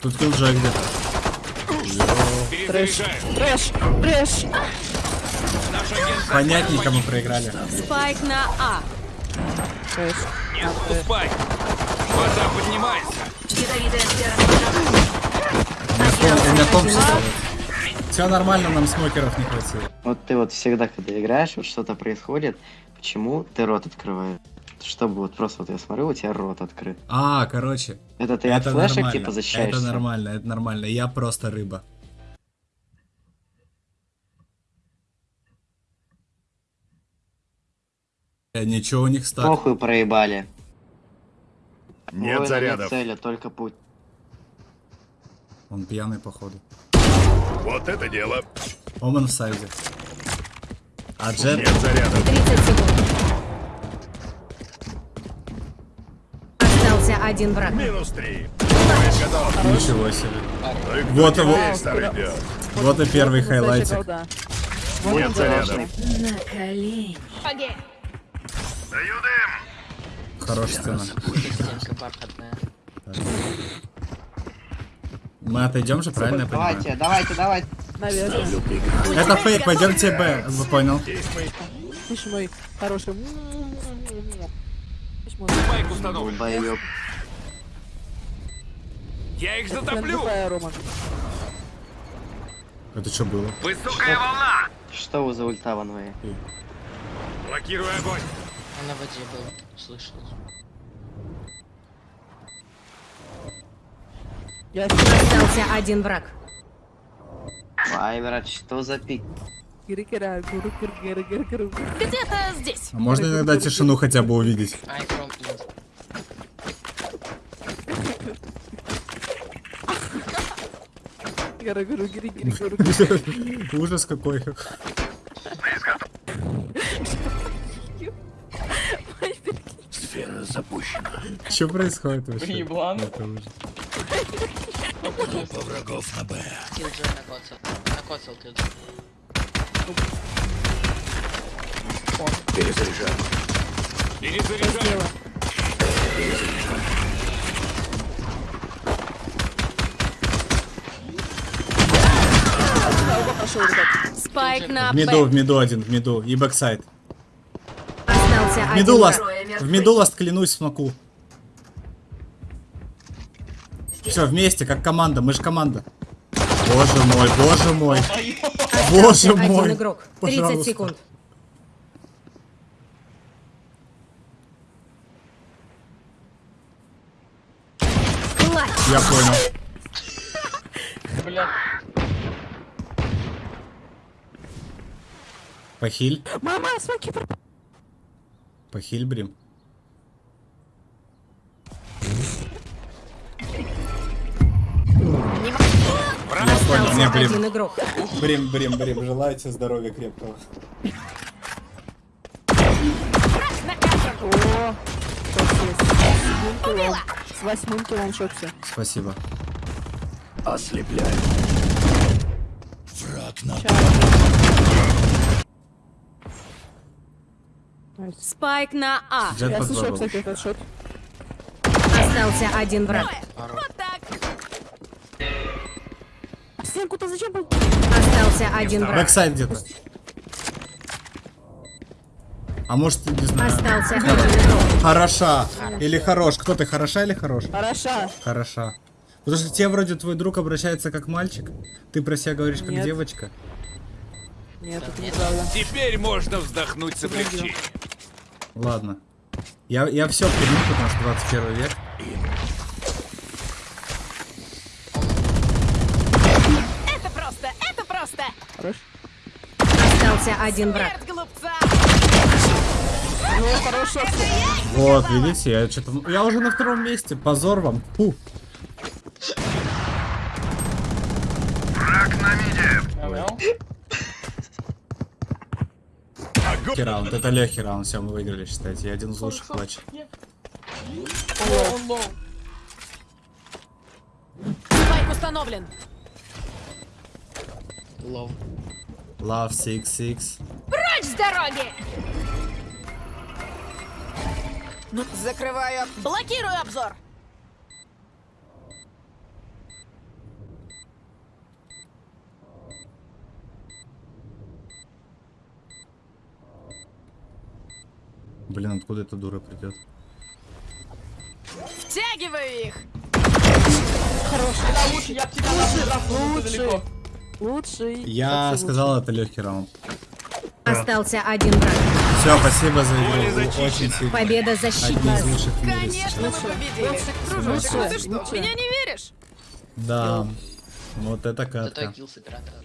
Тут Killjoy где-то. Трэш! Трэш! Агент Понятненько мы проиграли. Спайк на А. Трэш. не отступай. Вода поднимается. У меня том Все нормально, нам смокеров не хватило. Вот ты вот всегда, когда играешь, вот что-то происходит, почему ты рот открываешь? Чтобы вот просто вот я смотрю, у тебя рот открыт. А, короче. Это ты от это флешек нормально. типа защищаешься? Это нормально, это нормально. Я просто рыба. Э, Ничего у них стак. Похуй проебали. Нет Воина зарядов. цели, только путь. Он пьяный, походу. Вот это дело. Омен в сайде. А Джет... Нет зарядов. 30 секунд. Остался один враг. Минус три. Ничего себе. Ну Вот его. Вот и первый хайлайтик. Нет зарядов. На колени. Даю дым. Хорошая сцена. Мы отойдем же, правильно я понимаю? Давайте, давайте, давайте. Наверное. Это фейк, пойдемте Б. Вы понял? Слышь, мой хороший. Слышь, мой. Спайк установлен. Я их затоплю. Это что было? Высокая волна. Что вы за ульта ванвей? Блокирую огонь. Он на воде был, слышал. Я Остался один враг. Ай, брат, что за пик? Где-то здесь. А можно иногда тишину хотя бы увидеть? Ужас какой. Сфера запущена. Что происходит вообще? Еблан. Это ужас. Группа врагов на Б. Киллджой накоцал. Накоцал киллджой. Перезаряжаю. Перезаряжаю. Пошел, ребят. Спайк на В миду, в миду один, в миду. И backsite. Остался В один миду last. враг. В миду last, клянусь, смоку. Все, вместе, как команда. Мы же команда. Боже мой, боже мой. Боже мой. один игрок. 30 Пожалуйста. секунд. Я понял. Бля. Похиль. Мама, смоки пропали. Похиль, Брим. Остался Не, блин. один игрок. Брим, Брим, Брим. Желаю тебе здоровья крепкого. О, с восьмым килом. Шокся. Спасибо. Ослепляю. Враг на Спайк на А. Jett Я слышал, кстати, этот shot. Остался один враг. Стенку-то зачем был? Остался один враг. Backsite где-то. А может, не знаю. Остался один игрок. Хороша. Или хорош. Кто ты, хороша или хорош? Хороша. Хороша. Потому что тебе вроде твой друг обращается как мальчик. Ты про себя говоришь как Нет. девочка. Нет, это неправда. Теперь можно вздохнуть с облегчением. Ладно. Я, я все приму, потому что 21 век. Это просто, это просто. Хорош. Остался один враг. Ну, хорош шот. Вот, видите, я что-то. Я уже на втором месте. Позор вам. Фу. Легкий раунд. Это легкий раунд. Все, мы выиграли, считайте. Я один из лучших клатчей. Спайк установлен. Лов. Love 6-6. Прочь с дороги! Закрываю. Блокирую обзор. Блин, откуда эта дура придет? Втягиваю их! Лучший. Лучший. Я Вообще сказал, это легкий раунд. Остался один враг. Все, спасибо за игру. Очень сильно. Победа мире Конечно, мы победили. Дружочек, ну ты что, меня не веришь? Да. Вот это Зато катка. килл с оператора.